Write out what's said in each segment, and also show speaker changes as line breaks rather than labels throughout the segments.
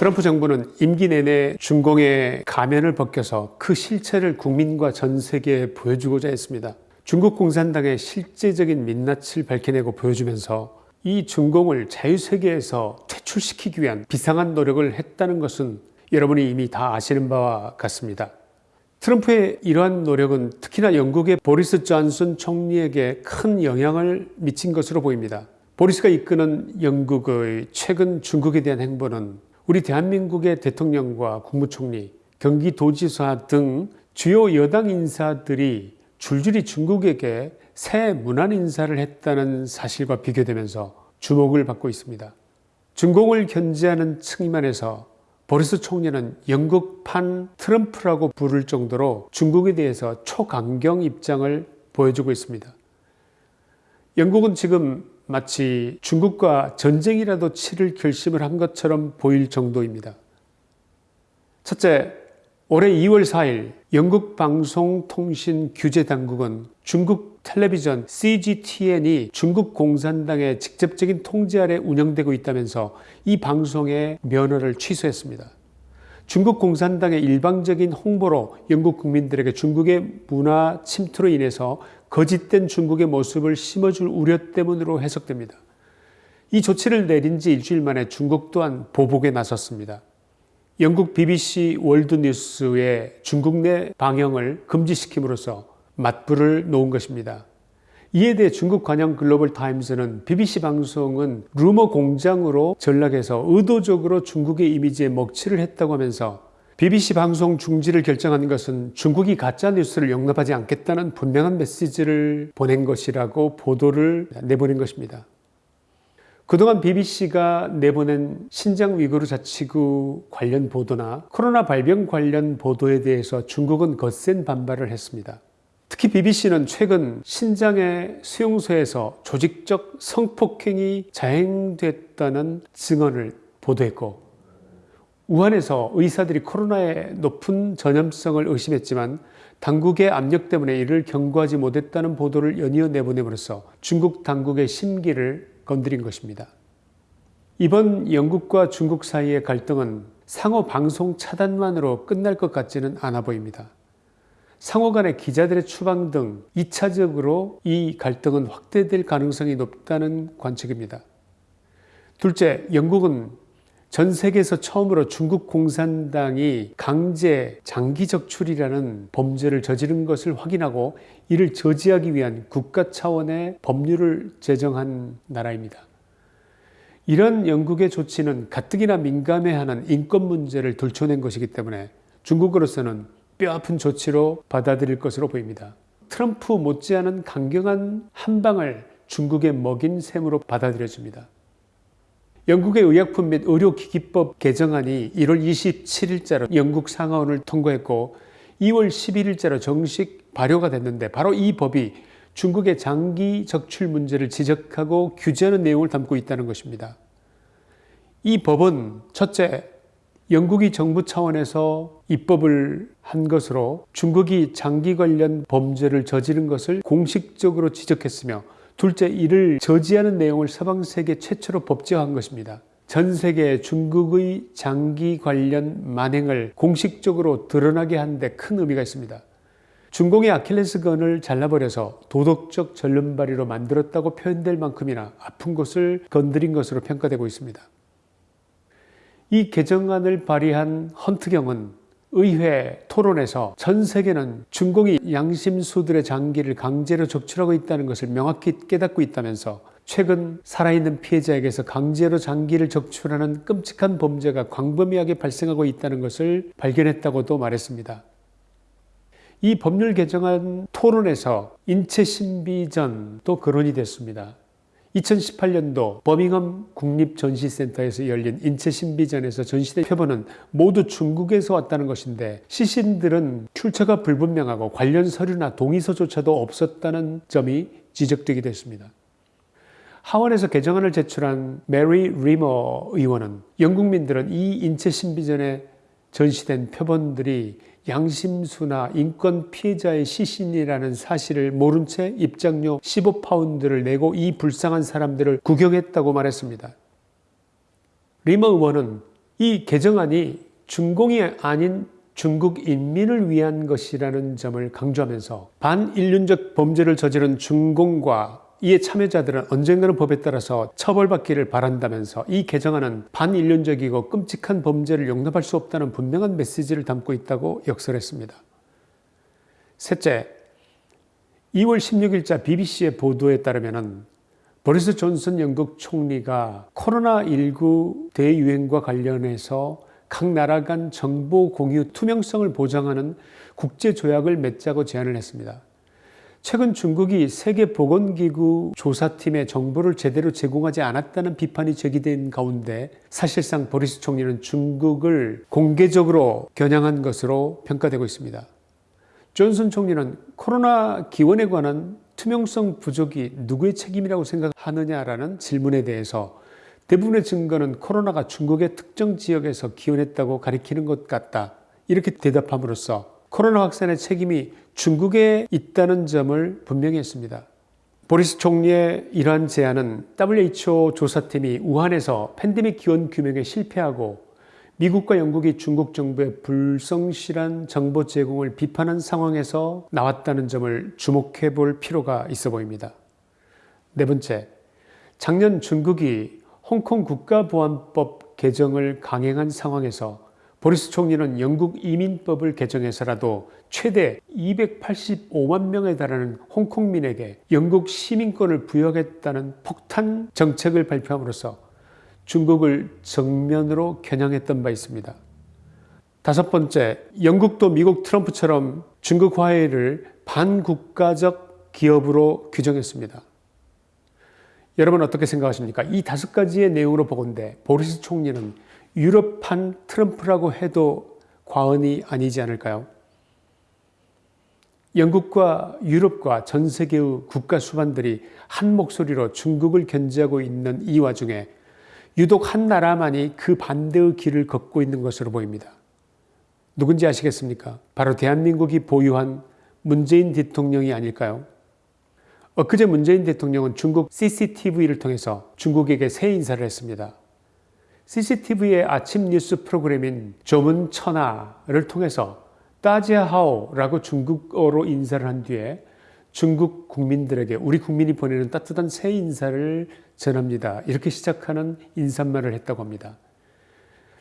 트럼프 정부는 임기 내내 중공의 가면을 벗겨서 그 실체를 국민과 전 세계에 보여주고자 했습니다. 중국 공산당의 실제적인 민낯을 밝혀내고 보여주면서 이 중공을 자유세계에서 퇴출시키기 위한 비상한 노력을 했다는 것은 여러분이 이미 다 아시는 바와 같습니다. 트럼프의 이러한 노력은 특히나 영국의 보리스 존슨 총리에게 큰 영향을 미친 것으로 보입니다. 보리스가 이끄는 영국의 최근 중국에 대한 행보는 우리 대한민국의 대통령과 국무총리, 경기도지사 등 주요 여당 인사들이 줄줄이 중국에게 새 문안 인사를 했다는 사실과 비교되면서 주목을 받고 있습니다. 중공을 견제하는 측면에서 보리스 총리는 영국판 트럼프라고 부를 정도로 중국에 대해서 초강경 입장을 보여주고 있습니다. 영국은 지금 마치 중국과 전쟁이라도 치를 결심을 한 것처럼 보일 정도입니다. 첫째, 올해 2월 4일 영국 방송통신규제당국은 중국 텔레비전 CGTN이 중국 공산당의 직접적인 통제 아래 운영되고 있다면서 이 방송의 면허를 취소했습니다. 중국 공산당의 일방적인 홍보로 영국 국민들에게 중국의 문화 침투로 인해서 거짓된 중국의 모습을 심어줄 우려 때문으로 해석됩니다. 이 조치를 내린 지 일주일 만에 중국 또한 보복에 나섰습니다. 영국 BBC 월드뉴스의 중국 내 방영을 금지시킴으로써 맞불을 놓은 것입니다. 이에 대해 중국 관영 글로벌 타임스는 BBC 방송은 루머 공장으로 전락해서 의도적으로 중국의 이미지에 먹칠을 했다고 하면서 BBC 방송 중지를 결정한 것은 중국이 가짜뉴스를 용납하지 않겠다는 분명한 메시지를 보낸 것이라고 보도를 내보낸 것입니다. 그동안 BBC가 내보낸 신장 위구르 자치구 관련 보도나 코로나 발병 관련 보도에 대해서 중국은 거센 반발을 했습니다. 특히 BBC는 최근 신장의 수용소에서 조직적 성폭행이 자행됐다는 증언을 보도했고 우한에서 의사들이 코로나의 높은 전염성을 의심했지만 당국의 압력 때문에 이를 경고하지 못했다는 보도를 연이어 내보냄으로써 중국 당국의 심기를 건드린 것입니다. 이번 영국과 중국 사이의 갈등은 상호 방송 차단만으로 끝날 것 같지는 않아 보입니다. 상호 간의 기자들의 추방 등 2차적으로 이 갈등은 확대될 가능성이 높다는 관측입니다. 둘째, 영국은 전 세계에서 처음으로 중국 공산당이 강제 장기 적 출이라는 범죄를 저지른 것을 확인하고 이를 저지하기 위한 국가 차원의 법률을 제정한 나라입니다. 이런 영국의 조치는 가뜩이나 민감해하는 인권 문제를 들춰낸 것이기 때문에 중국으로서는 뼈아픈 조치로 받아들일 것으로 보입니다. 트럼프 못지않은 강경한 한방을 중국에 먹인 셈으로 받아들여집니다. 영국의 의약품 및 의료기기법 개정안이 1월 27일자로 영국 상하원을 통과했고 2월 11일자로 정식 발효가 됐는데 바로 이 법이 중국의 장기 적출 문제를 지적하고 규제하는 내용을 담고 있다는 것입니다. 이 법은 첫째, 영국이 정부 차원에서 입법을 한 것으로 중국이 장기 관련 범죄를 저지른 것을 공식적으로 지적했으며 둘째, 이를 저지하는 내용을 서방 세계 최초로 법제화한 것입니다. 전 세계 중국의 장기 관련 만행을 공식적으로 드러나게 하는 데 큰 의미가 있습니다. 중공의 아킬레스건을 잘라버려서 도덕적 전륜발이로 만들었다고 표현될 만큼이나 아픈 곳을 건드린 것으로 평가되고 있습니다. 이 개정안을 발의한 헌트경은 의회 토론에서 전 세계는 중공이 양심수들의 장기를 강제로 적출하고 있다는 것을 명확히 깨닫고 있다면서 최근 살아있는 피해자에게서 강제로 장기를 적출하는 끔찍한 범죄가 광범위하게 발생하고 있다는 것을 발견했다고도 말했습니다. 이 법률 개정안 토론에서 인체 신비전도 거론이 됐습니다. 2018년도 버밍엄 국립전시센터에서 열린 인체신비전에서 전시된 표본은 모두 중국에서 왔다는 것인데 시신들은 출처가 불분명하고 관련 서류나 동의서조차도 없었다는 점이 지적되기도 했습니다. 하원에서 개정안을 제출한 메리 리머 의원은 영국민들은 이 인체신비전에 전시된 표본들이 양심수나 인권 피해자의 시신이라는 사실을 모른 채 입장료 15파운드를 내고 이 불쌍한 사람들을 구경했다고 말했습니다. 리머 의원은 이 개정안이 중공이 아닌 중국 인민을 위한 것이라는 점을 강조하면서 반인륜적 범죄를 저지른 중공과 이에 참여자들은 언젠가는 법에 따라서 처벌받기를 바란다면서 이 개정안은 반인륜적이고 끔찍한 범죄를 용납할 수 없다는 분명한 메시지를 담고 있다고 역설했습니다. 셋째, 2월 16일자 BBC의 보도에 따르면 보리스 존슨 영국 총리가 코로나19 대유행과 관련해서 각 나라 간 정보 공유 투명성을 보장하는 국제 조약을 맺자고 제안을 했습니다. 최근 중국이 세계보건기구 조사팀의 정보를 제대로 제공하지 않았다는 비판이 제기된 가운데 사실상 보리스 총리는 중국을 공개적으로 겨냥한 것으로 평가되고 있습니다. 존슨 총리는 코로나 기원에 관한 투명성 부족이 누구의 책임이라고 생각하느냐라는 질문에 대해서 대부분의 증거는 코로나가 중국의 특정 지역에서 기원했다고 가리키는 것 같다. 이렇게 대답함으로써 코로나 확산의 책임이 중국에 있다는 점을 분명히 했습니다. 보리스 총리의 이러한 제안은 WHO 조사팀이 우한에서 팬데믹 기원 규명에 실패하고 미국과 영국이 중국 정부의 불성실한 정보 제공을 비판한 상황에서 나왔다는 점을 주목해 볼 필요가 있어 보입니다. 네 번째, 작년 중국이 홍콩 국가보안법 개정을 강행한 상황에서 보리스 총리는 영국 이민법을 개정해서라도 최대 285만 명에 달하는 홍콩민에게 영국 시민권을 부여하겠다는 폭탄 정책을 발표함으로써 중국을 정면으로 겨냥했던 바 있습니다. 다섯 번째, 영국도 미국 트럼프처럼 중국 화해를 반국가적 기업으로 규정했습니다. 여러분 어떻게 생각하십니까? 이 다섯 가지의 내용으로 보건대 보리스 총리는 유럽판 트럼프라고 해도 과언이 아니지 않을까요? 영국과 유럽과 전 세계의 국가 수반들이 한 목소리로 중국을 견제하고 있는 이 와중에 유독 한 나라만이 그 반대의 길을 걷고 있는 것으로 보입니다. 누군지 아시겠습니까? 바로 대한민국이 보유한 문재인 대통령이 아닐까요? 엊그제 문재인 대통령은 중국 CCTV를 통해서 중국에게 새 인사를 했습니다. CCTV의 아침 뉴스 프로그램인 조문 천하를 통해서 따지하오라고 중국어로 인사를 한 뒤에 중국 국민들에게 우리 국민이 보내는 따뜻한 새 인사를 전합니다. 이렇게 시작하는 인사말을 했다고 합니다.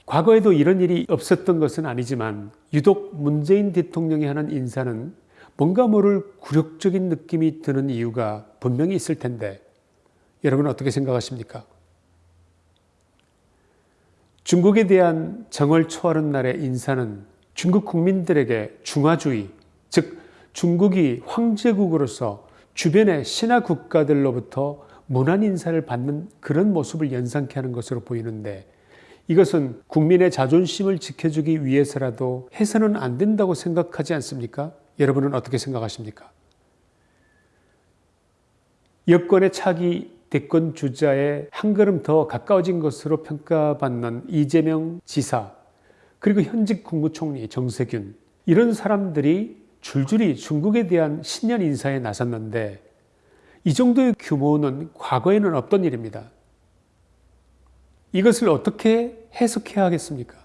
과거에도 이런 일이 없었던 것은 아니지만 유독 문재인 대통령이 하는 인사는 뭔가 모를 굴욕적인 느낌이 드는 이유가 분명히 있을 텐데 여러분 어떻게 생각하십니까? 중국에 대한 정을 초하는 날의 인사는 중국 국민들에게 중화주의, 즉 중국이 황제국으로서 주변의 신화 국가들로부터 문안 인사를 받는 그런 모습을 연상케 하는 것으로 보이는데 이것은 국민의 자존심을 지켜주기 위해서라도 해서는 안 된다고 생각하지 않습니까? 여러분은 어떻게 생각하십니까? 여권의 차기 대권 주자에 한 걸음 더 가까워진 것으로 평가받는 이재명 지사 그리고 현직 국무총리 정세균 이런 사람들이 줄줄이 중국에 대한 신년 인사에 나섰는데 이 정도의 규모는 과거에는 없던 일입니다. 이것을 어떻게 해석해야 하겠습니까?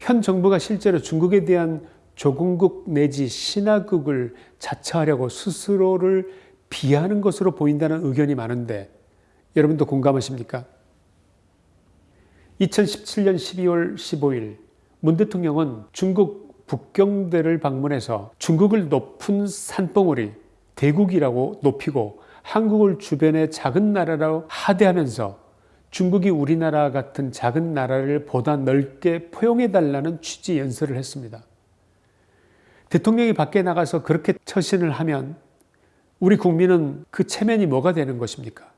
현 정부가 실제로 중국에 대한 조공국 내지 신화국을 자처하려고 스스로를 비하는 것으로 보인다는 의견이 많은데 여러분도 공감하십니까? 2017년 12월 15일 문 대통령은 중국 북경대를 방문해서 중국을 높은 산봉우리 대국이라고 높이고 한국을 주변의 작은 나라로 하대하면서 중국이 우리나라 같은 작은 나라를 보다 넓게 포용해달라는 취지 연설을 했습니다. 대통령이 밖에 나가서 그렇게 처신을 하면 우리 국민은 그 체면이 뭐가 되는 것입니까?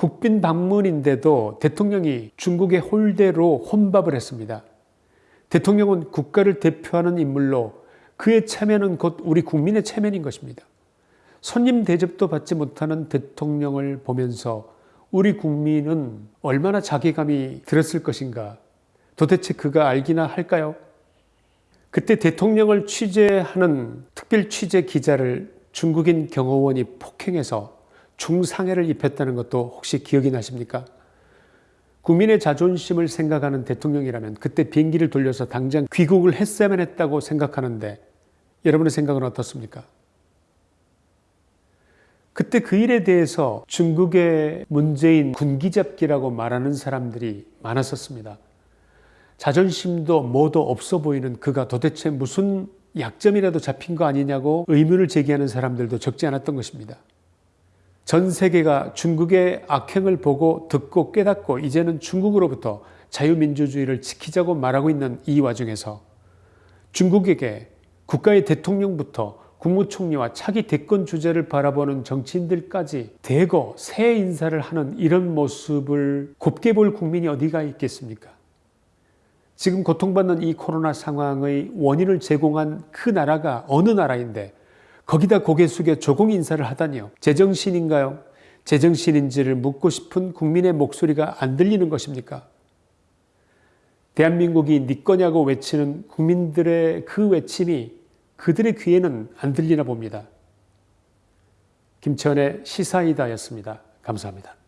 국빈 방문인데도 대통령이 중국의 홀대로 혼밥을 했습니다. 대통령은 국가를 대표하는 인물로 그의 체면은 곧 우리 국민의 체면인 것입니다. 손님 대접도 받지 못하는 대통령을 보면서 우리 국민은 얼마나 자괴감이 들었을 것인가 도대체 그가 알기나 할까요? 그때 대통령을 취재하는 특별 취재 기자를 중국인 경호원이 폭행해서 중상해를 입혔다는 것도 혹시 기억이 나십니까? 국민의 자존심을 생각하는 대통령이라면 그때 비행기를 돌려서 당장 귀국을 했어야만 했다고 생각하는데 여러분의 생각은 어떻습니까? 그때 그 일에 대해서 중국의 문재인 군기잡기라고 말하는 사람들이 많았었습니다. 자존심도 뭐도 없어 보이는 그가 도대체 무슨 약점이라도 잡힌 거 아니냐고 의문을 제기하는 사람들도 적지 않았던 것입니다. 전 세계가 중국의 악행을 보고 듣고 깨닫고 이제는 중국으로부터 자유민주주의를 지키자고 말하고 있는 이 와중에서 중국에게 국가의 대통령부터 국무총리와 차기 대권 주자를 바라보는 정치인들까지 대거 새 인사를 하는 이런 모습을 곱게 볼 국민이 어디가 있겠습니까? 지금 고통받는 이 코로나 상황의 원인을 제공한 그 나라가 어느 나라인데 거기다 고개 숙여 조공 인사를 하다니요. 제정신인가요? 제정신인지를 묻고 싶은 국민의 목소리가 안 들리는 것입니까? 대한민국이 네 거냐고 외치는 국민들의 그 외침이 그들의 귀에는 안 들리나 봅니다. 김천의 시사이다였습니다. 감사합니다.